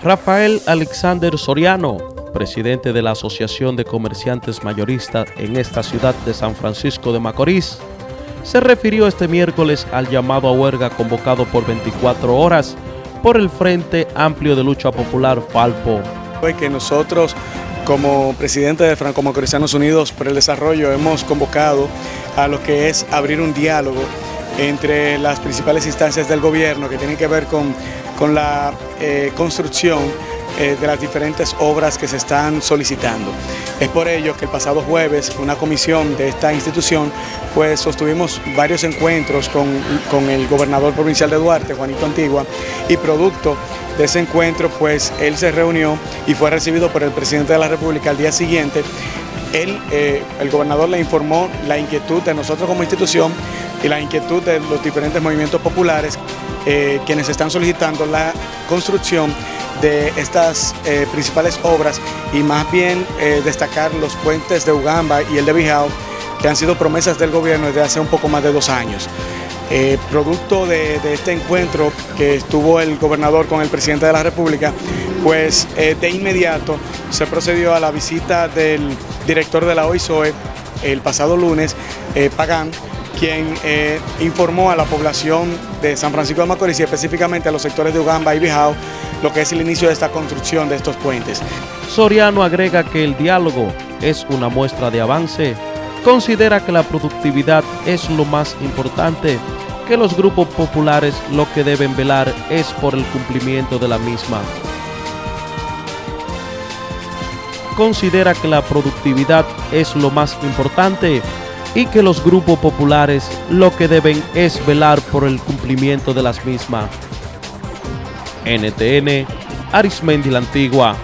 Rafael Alexander Soriano, presidente de la Asociación de Comerciantes Mayoristas en esta ciudad de San Francisco de Macorís, se refirió este miércoles al llamado a huelga convocado por 24 horas por el Frente Amplio de Lucha Popular Falpo. Que nosotros como presidente de Franco Macorizanos Unidos por el Desarrollo hemos convocado a lo que es abrir un diálogo entre las principales instancias del gobierno que tienen que ver con, con la eh, construcción eh, de las diferentes obras que se están solicitando. Es por ello que el pasado jueves una comisión de esta institución pues sostuvimos varios encuentros con, con el gobernador provincial de Duarte, Juanito Antigua, y producto de ese encuentro pues él se reunió y fue recibido por el presidente de la República al día siguiente él, eh, el gobernador le informó la inquietud de nosotros como institución y la inquietud de los diferentes movimientos populares eh, quienes están solicitando la construcción de estas eh, principales obras y más bien destacar los puentes de Ugamba y el de Bijao que han sido promesas del gobierno desde hace un poco más de dos años. producto de, de, este encuentro que estuvo el gobernador con el presidente de la República, pues de inmediato se procedió a la visita del director de la OISOE, el pasado lunes, eh, Pagán, quien eh, informó a la población de San Francisco de Macorís y específicamente a los sectores de Ugamba y Bijao lo que es el inicio de esta construcción de estos puentes. Soriano agrega que el diálogo es una muestra de avance. Considera que la productividad es lo más importante, que los grupos populares lo que deben velar es por el cumplimiento de la misma. Considera que la productividad es lo más importante y que los grupos populares lo que deben es velar por el cumplimiento de las mismas. NTN, Arismendi la Antigua.